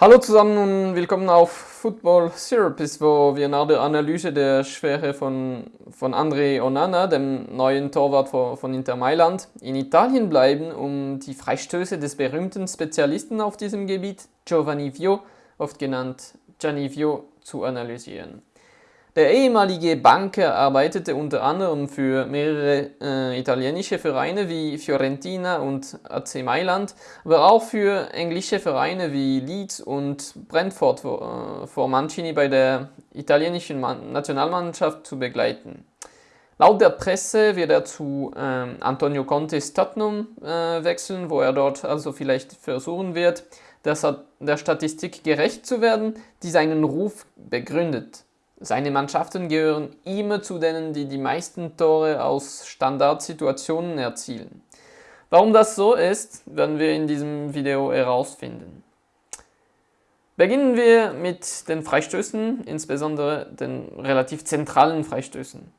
Hallo zusammen und willkommen auf Football Therapist, wo wir nach der Analyse der Schwere von, von André Onana, dem neuen Torwart von Inter Mailand, in Italien bleiben, um die Freistöße des berühmten Spezialisten auf diesem Gebiet, Giovanni Vio, oft genannt Gianni Vio, zu analysieren. Der ehemalige Banker arbeitete unter anderem für mehrere äh, italienische Vereine wie Fiorentina und AC Mailand, aber auch für englische Vereine wie Leeds und Brentford vor, äh, vor Mancini bei der italienischen Man Nationalmannschaft zu begleiten. Laut der Presse wird er zu äh, Antonio Contes Tottenham äh, wechseln, wo er dort also vielleicht versuchen wird, der Statistik gerecht zu werden, die seinen Ruf begründet. Seine Mannschaften gehören immer zu denen, die die meisten Tore aus Standardsituationen erzielen. Warum das so ist, werden wir in diesem Video herausfinden. Beginnen wir mit den Freistößen, insbesondere den relativ zentralen Freistößen.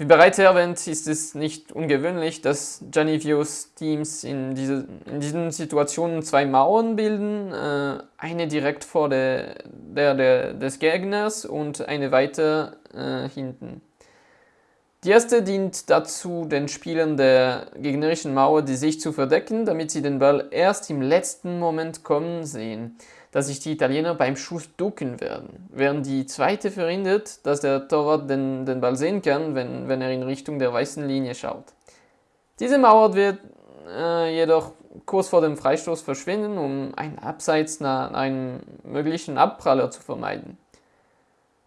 Wie bereits erwähnt, ist es nicht ungewöhnlich, dass Janivios Teams in, diese, in diesen Situationen zwei Mauern bilden, äh, eine direkt vor der, der, der, des Gegners und eine weiter äh, hinten. Die erste dient dazu, den Spielern der gegnerischen Mauer die Sicht zu verdecken, damit sie den Ball erst im letzten Moment kommen sehen dass sich die Italiener beim Schuss ducken werden, während die zweite verhindert, dass der Torwart den, den Ball sehen kann, wenn, wenn er in Richtung der weißen Linie schaut. Diese Mauer wird äh, jedoch kurz vor dem Freistoß verschwinden, um ein Abseits nach einem möglichen Abpraller zu vermeiden.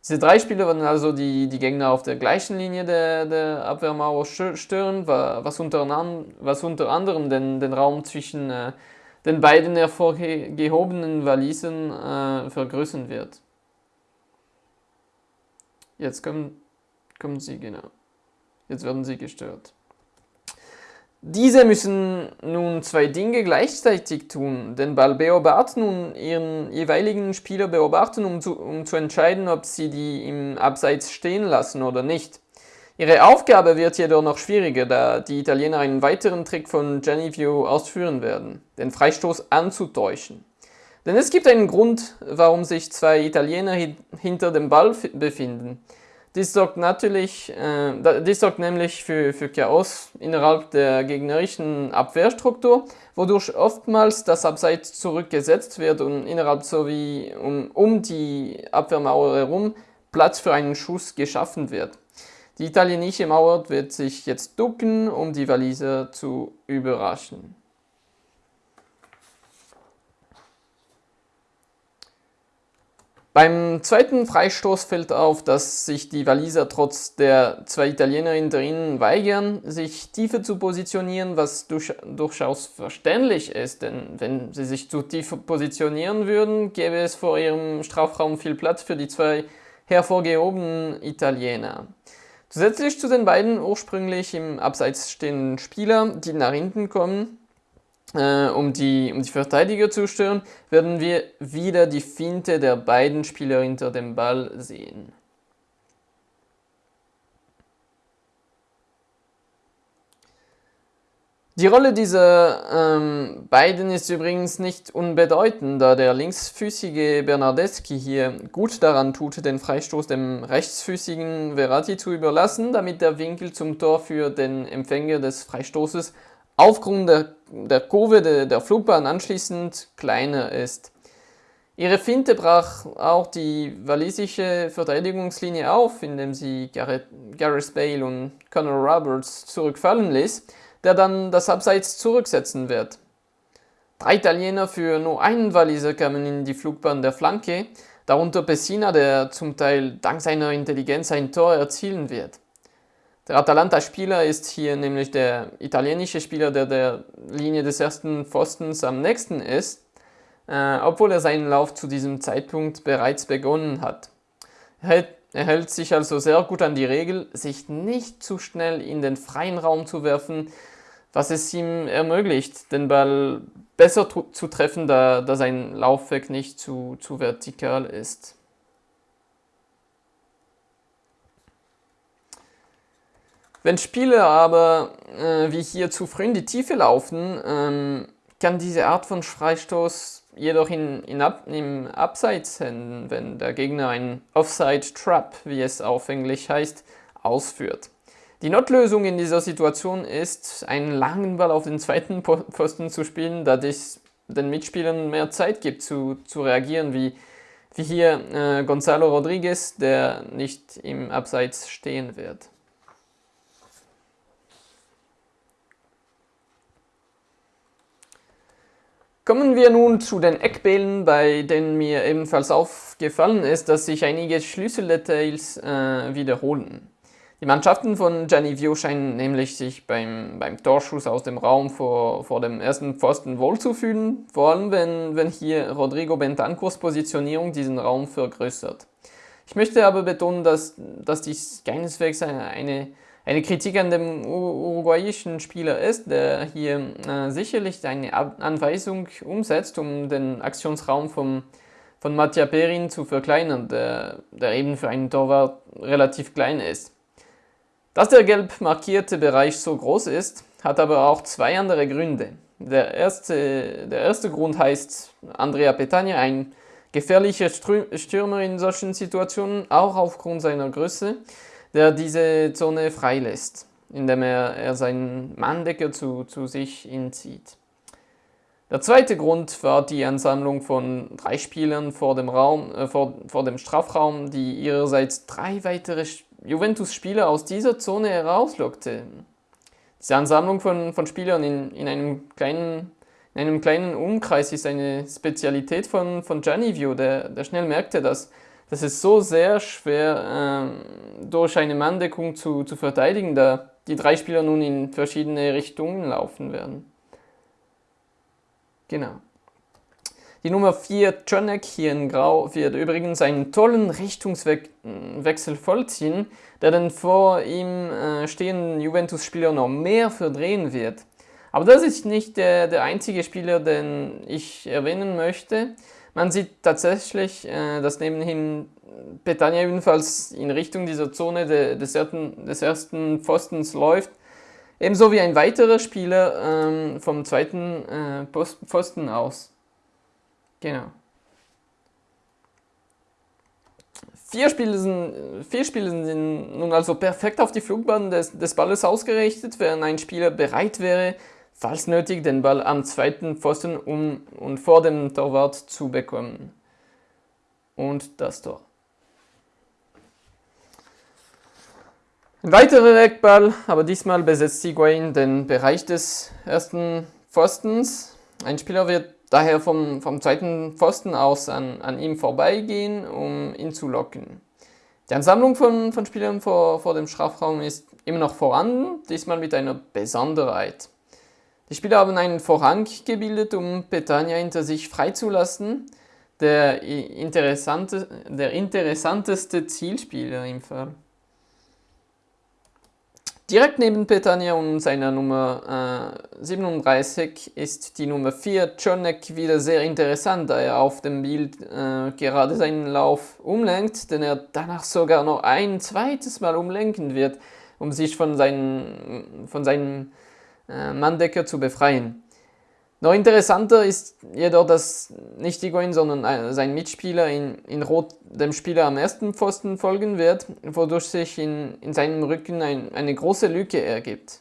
Diese drei Spieler werden also die, die Gegner auf der gleichen Linie der, der Abwehrmauer stören, was unter, was unter anderem den, den Raum zwischen äh, den beiden hervorgehobenen Walisen äh, vergrößern wird. Jetzt kommen, kommen sie, genau. Jetzt werden sie gestört. Diese müssen nun zwei Dinge gleichzeitig tun, den Ball beobachten und ihren jeweiligen Spieler beobachten, um zu, um zu entscheiden, ob sie die im Abseits stehen lassen oder nicht. Ihre Aufgabe wird jedoch noch schwieriger, da die Italiener einen weiteren Trick von Genevio ausführen werden, den Freistoß anzutäuschen. Denn es gibt einen Grund, warum sich zwei Italiener hinter dem Ball befinden. Dies sorgt, natürlich, äh, dies sorgt nämlich für, für Chaos innerhalb der gegnerischen Abwehrstruktur, wodurch oftmals das Abseits zurückgesetzt wird und innerhalb sowie um, um die Abwehrmauer herum Platz für einen Schuss geschaffen wird. Die italienische Mauer wird sich jetzt ducken, um die Waliser zu überraschen. Beim zweiten Freistoß fällt auf, dass sich die Waliser trotz der zwei Italiener hinter ihnen weigern, sich tiefer zu positionieren, was durch, durchaus verständlich ist, denn wenn sie sich zu tief positionieren würden, gäbe es vor ihrem Strafraum viel Platz für die zwei hervorgehobenen Italiener. Zusätzlich zu den beiden ursprünglich im Abseits stehenden Spieler, die nach hinten kommen, äh, um, die, um die Verteidiger zu stören, werden wir wieder die Finte der beiden Spieler hinter dem Ball sehen. Die Rolle dieser ähm, beiden ist übrigens nicht unbedeutend, da der linksfüßige Bernardeschi hier gut daran tut, den Freistoß dem rechtsfüßigen Verratti zu überlassen, damit der Winkel zum Tor für den Empfänger des Freistoßes aufgrund der, der Kurve de, der Flugbahn anschließend kleiner ist. Ihre Finte brach auch die walisische Verteidigungslinie auf, indem sie Gareth, Gareth Bale und Conor Roberts zurückfallen ließ, der dann das Abseits zurücksetzen wird. Drei Italiener für nur einen Waliser kamen in die Flugbahn der Flanke, darunter Pessina, der zum Teil dank seiner Intelligenz ein Tor erzielen wird. Der Atalanta-Spieler ist hier nämlich der italienische Spieler, der der Linie des ersten Pfostens am nächsten ist, äh, obwohl er seinen Lauf zu diesem Zeitpunkt bereits begonnen hat. Er er hält sich also sehr gut an die Regel, sich nicht zu schnell in den freien Raum zu werfen, was es ihm ermöglicht, den Ball besser zu treffen, da, da sein Laufweg nicht zu, zu vertikal ist. Wenn Spieler aber äh, wie hier zu früh in die Tiefe laufen, ähm, kann diese Art von Freistoß jedoch in, in Ab, im Abseits, wenn der Gegner einen Offside Trap, wie es auf Englisch heißt, ausführt. Die Notlösung in dieser Situation ist, einen langen Ball auf den zweiten Pfosten zu spielen, da dies den Mitspielern mehr Zeit gibt zu, zu reagieren, wie, wie hier äh, Gonzalo Rodriguez, der nicht im Abseits stehen wird. Kommen wir nun zu den Eckbällen, bei denen mir ebenfalls aufgefallen ist, dass sich einige Schlüsseldetails äh, wiederholen. Die Mannschaften von Gianni scheinen nämlich sich beim, beim Torschuss aus dem Raum vor, vor dem ersten Pfosten wohlzufühlen, vor allem wenn, wenn hier Rodrigo Bentancurs Positionierung diesen Raum vergrößert. Ich möchte aber betonen, dass, dass dies keineswegs eine, eine Kritik an dem uruguayischen Spieler ist, der hier äh, sicherlich eine Anweisung umsetzt, um den Aktionsraum vom, von Mattia Perin zu verkleinern, der, der eben für einen Torwart relativ klein ist. Dass der gelb markierte Bereich so groß ist, hat aber auch zwei andere Gründe. Der erste, der erste Grund heißt Andrea Petagna, ein gefährlicher Stürmer in solchen Situationen, auch aufgrund seiner Größe, der diese Zone freilässt, indem er, er seinen Manndecker zu, zu sich hinzieht. Der zweite Grund war die Ansammlung von drei Spielern vor dem, Raum, äh, vor, vor dem Strafraum, die ihrerseits drei weitere Juventus-Spieler aus dieser Zone herauslockte. Diese Ansammlung von, von Spielern in, in, einem kleinen, in einem kleinen Umkreis ist eine Spezialität von, von Giannivio, der, der schnell merkte, dass, dass es so sehr schwer äh, durch eine Manndeckung zu, zu verteidigen, da die drei Spieler nun in verschiedene Richtungen laufen werden. Genau. Die Nummer 4, Jonek, hier in Grau, wird übrigens einen tollen Richtungswechsel vollziehen, der den vor ihm äh, stehenden Juventus-Spieler noch mehr verdrehen wird. Aber das ist nicht der, der einzige Spieler, den ich erwähnen möchte. Man sieht tatsächlich, äh, dass nebenhin Petania ebenfalls in Richtung dieser Zone de, des, ersten, des ersten Pfostens läuft. Ebenso wie ein weiterer Spieler ähm, vom zweiten äh, Pfosten aus. Genau. Vier Spiele, sind, vier Spiele sind nun also perfekt auf die Flugbahn des, des Balles ausgerichtet, während ein Spieler bereit wäre, falls nötig, den Ball am zweiten Pfosten um und vor dem Torwart zu bekommen. Und das Tor. Ein weiterer Eckball, aber diesmal besetzt Higuain den Bereich des ersten Pfostens. Ein Spieler wird daher vom, vom zweiten Pfosten aus an, an ihm vorbeigehen, um ihn zu locken. Die Ansammlung von, von Spielern vor, vor dem Strafraum ist immer noch vorhanden, diesmal mit einer Besonderheit. Die Spieler haben einen Vorhang gebildet, um Petania hinter sich freizulassen, der, interessante, der interessanteste Zielspieler im Fall. Direkt neben Petania und seiner Nummer äh, 37 ist die Nummer 4 Czernek wieder sehr interessant, da er auf dem Bild äh, gerade seinen Lauf umlenkt, den er danach sogar noch ein zweites Mal umlenken wird, um sich von, seinen, von seinem äh, Manndecker zu befreien. Noch interessanter ist jedoch, dass nicht Higuain, sondern sein Mitspieler in, in Rot dem Spieler am ersten Pfosten folgen wird, wodurch sich in, in seinem Rücken ein, eine große Lücke ergibt.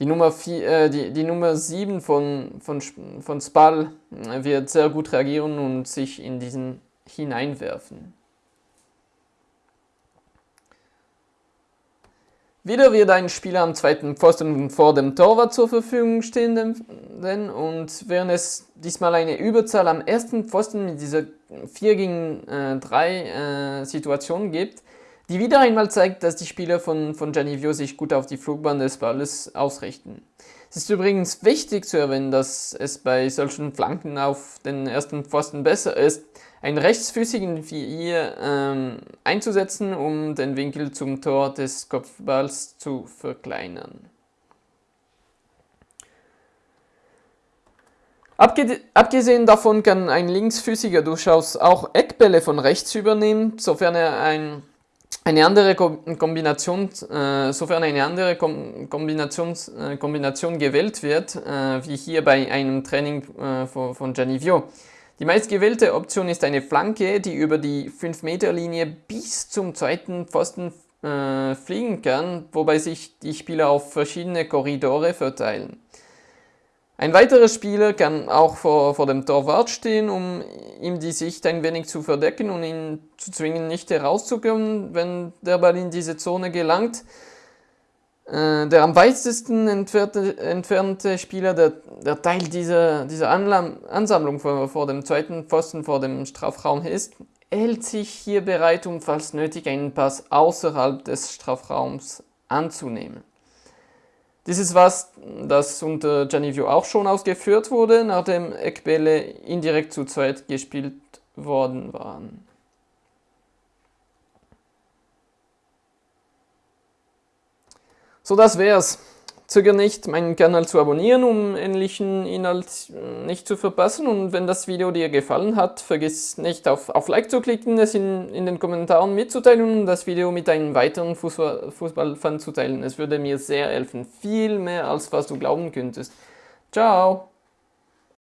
Die Nummer, vier, äh, die, die Nummer 7 von, von, von Spal äh, wird sehr gut reagieren und sich in diesen hineinwerfen. Wieder wird ein Spieler am zweiten Pfosten vor dem Torwart zur Verfügung stehen und während es diesmal eine Überzahl am ersten Pfosten mit dieser 4 gegen äh, 3 äh, Situation gibt, die wieder einmal zeigt, dass die Spieler von, von Gianivio sich gut auf die Flugbahn des Balles ausrichten. Es ist übrigens wichtig zu erwähnen, dass es bei solchen Flanken auf den ersten Pfosten besser ist, einen rechtsfüßigen wie ihr ähm, einzusetzen, um den Winkel zum Tor des Kopfballs zu verkleinern. Abgesehen davon kann ein Linksfüßiger durchaus auch Eckbälle von rechts übernehmen, sofern er ein, eine andere Kombination, äh, sofern eine andere Kombination, äh, Kombination gewählt wird, äh, wie hier bei einem Training von, von Gianni Vio. Die meistgewählte Option ist eine Flanke, die über die 5-Meter-Linie bis zum zweiten Pfosten fliegen kann, wobei sich die Spieler auf verschiedene Korridore verteilen. Ein weiterer Spieler kann auch vor, vor dem Torwart stehen, um ihm die Sicht ein wenig zu verdecken und ihn zu zwingen, nicht herauszukommen, wenn der Ball in diese Zone gelangt. Äh, der am weitesten entfernte, entfernte Spieler, der, der Teil dieser, dieser Ansammlung vor, vor dem zweiten Pfosten vor dem Strafraum ist, hält sich hier bereit, um falls nötig einen Pass außerhalb des Strafraums anzunehmen. Dies ist was, das unter Janivio auch schon ausgeführt wurde, nachdem Eckbälle indirekt zu zweit gespielt worden waren. So, das wär's. Zöger nicht, meinen Kanal zu abonnieren, um ähnlichen Inhalt äh, nicht zu verpassen. Und wenn das Video dir gefallen hat, vergiss nicht auf, auf Like zu klicken, es in, in den Kommentaren mitzuteilen und das Video mit einem weiteren Fußball, Fußballfan zu teilen. Es würde mir sehr helfen, viel mehr als was du glauben könntest. Ciao!